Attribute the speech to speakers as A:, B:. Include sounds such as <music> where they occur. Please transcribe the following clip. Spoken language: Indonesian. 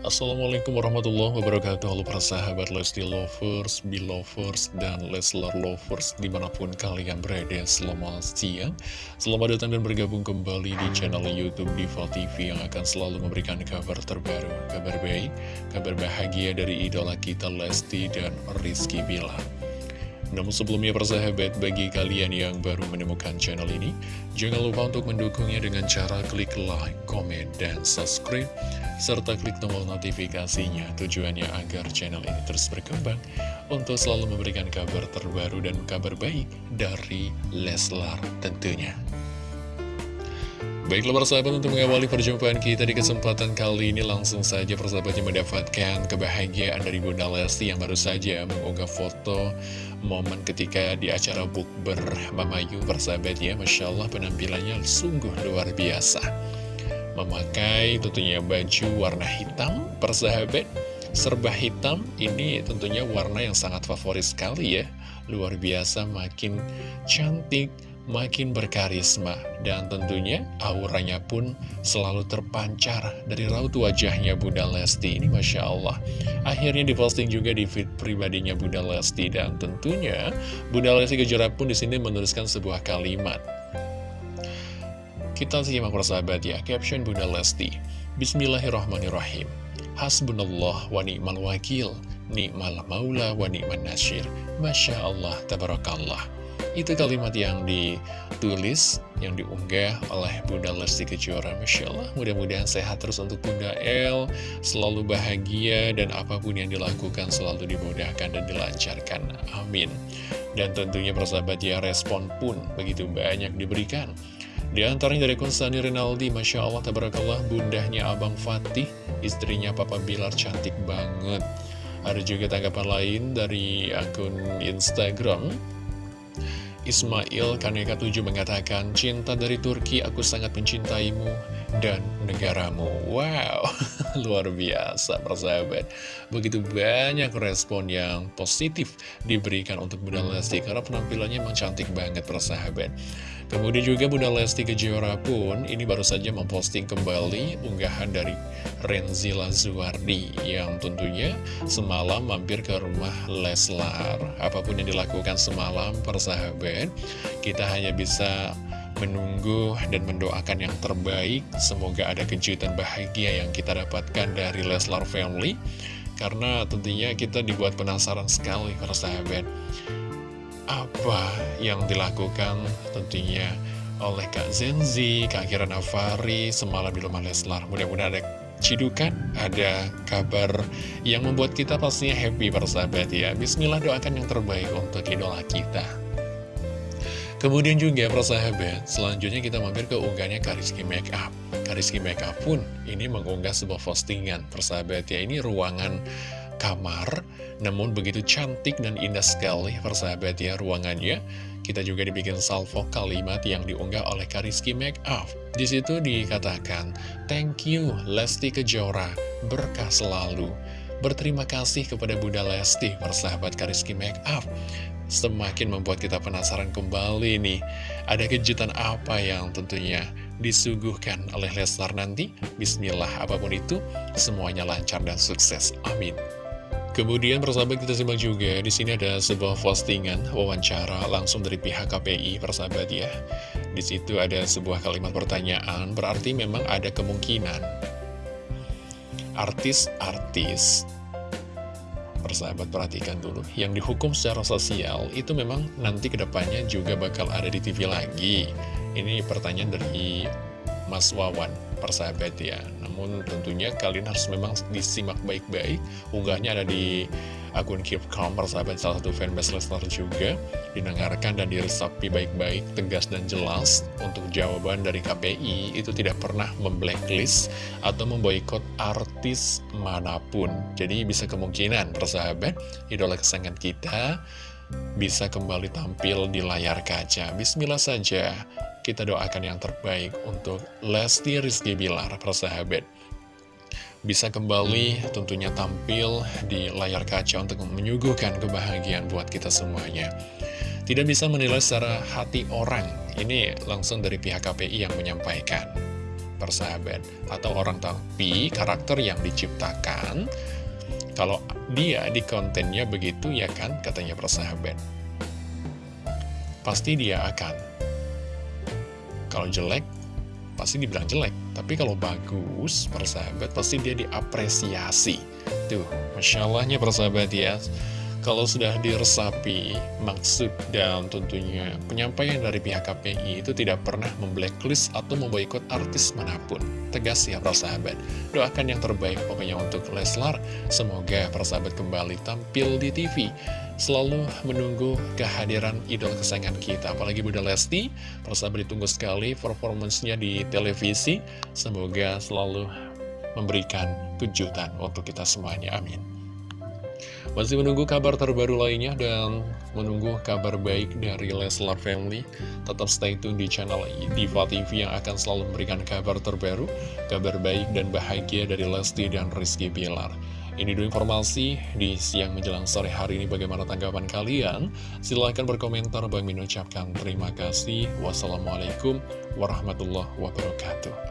A: Assalamualaikum warahmatullahi wabarakatuh. Halo para sahabat Lesti Lovers, Belovers, dan Leslar Lovers Di mana pun kalian berada Selamat siang. Selamat datang dan bergabung kembali di channel Youtube Diva TV Yang akan selalu memberikan kabar terbaru Kabar baik, kabar bahagia dari idola kita Lesti dan Rizky Bilar namun sebelumnya persahabat, bagi kalian yang baru menemukan channel ini, jangan lupa untuk mendukungnya dengan cara klik like, komen, dan subscribe, serta klik tombol notifikasinya tujuannya agar channel ini terus berkembang untuk selalu memberikan kabar terbaru dan kabar baik dari Leslar tentunya. Baiklah persahabat untuk mengawali perjumpaan kita di kesempatan kali ini langsung saja persahabatnya mendapatkan kebahagiaan dari Bunda Lesti yang baru saja mengunggah foto momen ketika di acara bukber Mamayu persahabat ya. Masya Allah penampilannya sungguh luar biasa. Memakai tentunya baju warna hitam persahabat Serba hitam. Ini tentunya warna yang sangat favorit sekali ya. Luar biasa makin cantik makin berkarisma dan tentunya auranya pun selalu terpancar dari raut wajahnya Bunda Lesti ini Masya Allah. Akhirnya diposting juga di feed pribadinya Bunda Lesti dan tentunya Bunda Lesti Kejora pun di sini menuliskan sebuah kalimat. Kita simak persahabat ya caption Bunda Lesti. Bismillahirrahmanirrahim. Hasbunallah wa ni'mal wakil Ni'mal maula wa ni'mal nasir. Masya Allah, tabarakallah itu kalimat yang ditulis, yang diunggah oleh Bunda Lesti Kejora. Masya mudah-mudahan sehat terus untuk Bunda El, selalu bahagia, dan apa pun yang dilakukan selalu dimudahkan dan dilancarkan. Amin. Dan tentunya persahabat ya, respon pun begitu banyak diberikan. Di antaranya dari Konstani Rinaldi, Masya Allah, tabarakallah, bundahnya Abang Fatih, istrinya Papa Bilar cantik banget. Ada juga tanggapan lain dari akun Instagram Ismail Kaneka 7 mengatakan, Cinta dari Turki, aku sangat mencintaimu dan negaramu. Wow, <laughs> <laughs> luar biasa persahabat. Begitu banyak respon yang positif diberikan untuk Bunda Lesti, karena penampilannya memang cantik banget persahabat. Kemudian juga Bunda Lesti Kejora pun ini baru saja memposting kembali unggahan dari Renzi Lazuardi yang tentunya semalam mampir ke rumah Leslar. Apa pun yang dilakukan semalam persahabat, kita hanya bisa menunggu dan mendoakan yang terbaik. Semoga ada kejutan bahagia yang kita dapatkan dari Leslar Family. Karena tentunya kita dibuat penasaran sekali persahabat apa yang dilakukan tentunya oleh Kak Zenzi, Kak Kira Navari, semalam di rumah Leslar. Mudah-mudahan ada cidukan, ada kabar yang membuat kita pastinya happy persahabat ya. Bismillah doakan yang terbaik untuk idola kita. Kemudian juga persahabat, selanjutnya kita mampir ke unggahannya Kariski Makeup. Kariski Makeup pun ini mengunggah sebuah postingan persahabat ya. Ini ruangan kamar Namun begitu cantik dan indah sekali persahabat ya ruangannya Kita juga dibikin salvo kalimat yang diunggah oleh Kariski Makeup Di situ dikatakan Thank you Lesti Kejora Berkah selalu Berterima kasih kepada Bunda Lesti Persahabat Kariski Makeup Semakin membuat kita penasaran kembali nih. Ada kejutan apa yang tentunya disuguhkan oleh Leslar nanti? Bismillah apa pun itu Semuanya lancar dan sukses. Amin. Kemudian persahabat kita simak juga di sini ada sebuah postingan wawancara langsung dari pihak KPI persahabat ya. Di situ ada sebuah kalimat pertanyaan berarti memang ada kemungkinan. Artis-artis persahabat perhatikan dulu. Yang dihukum secara sosial itu memang nanti ke depannya juga bakal ada di TV lagi. Ini pertanyaan dari Mas Wawan persahabat ya. Namun tentunya kalian harus memang disimak baik-baik. Unggahnya ada di akun Keep Calm persahabat salah satu fanbase Lesnar juga. Didengarkan dan diresapi baik-baik, tegas dan jelas. Untuk jawaban dari KPI itu tidak pernah memblacklist Atau memboikot artis mana pun. Jadi bisa kemungkinan persahabat Idola kesayangan kita bisa kembali tampil di layar kaca. Bismillah saja kita doakan yang terbaik untuk Lesti Rizky Bilar, persahabat. Bisa kembali tentunya tampil di layar kaca untuk menyuguhkan kebahagiaan buat kita semuanya. Tidak bisa menilai secara hati orang, ini langsung dari pihak KPI yang menyampaikan. persahabat Atau orang tapi karakter yang diciptakan Kalau dia di kontennya begitu ya kan katanya persahabat Pasti dia akan Kalau jelek pasti dibilang jelek Tapi kalau bagus persahabat pasti dia diapresiasi Tuh Masya Allahnya persahabat ya kalau sudah diresapi maksud dan tentunya penyampaian dari pihak KPI itu tidak pernah memblacklist atau memboikot artis mana pun. Tegas ya persahabat. Doakan yang terbaik pokoknya untuk Leslar. Semoga persahabat kembali tampil di TV. Selalu menunggu kehadiran idol kesayangan kita. Apalagi Bunda Lesti, persahabat ditunggu sekali performancenya di televisi. Semoga selalu memberikan kejutan untuk kita semuanya. Amin. Masih menunggu kabar terbaru lainnya dan menunggu kabar baik dari Leslar Family. Tetap stay tune di channel Diva TV yang akan selalu memberikan kabar terbaru, kabar baik dan bahagia dari Lesti dan Rizky Bilar. Ini dulu informasi di siang menjelang sore hari ini bagaimana tanggapan kalian? Silahkan berkomentar, Bang Min ucapkan terima kasih. Wassalamualaikum warahmatullahi wabarakatuh.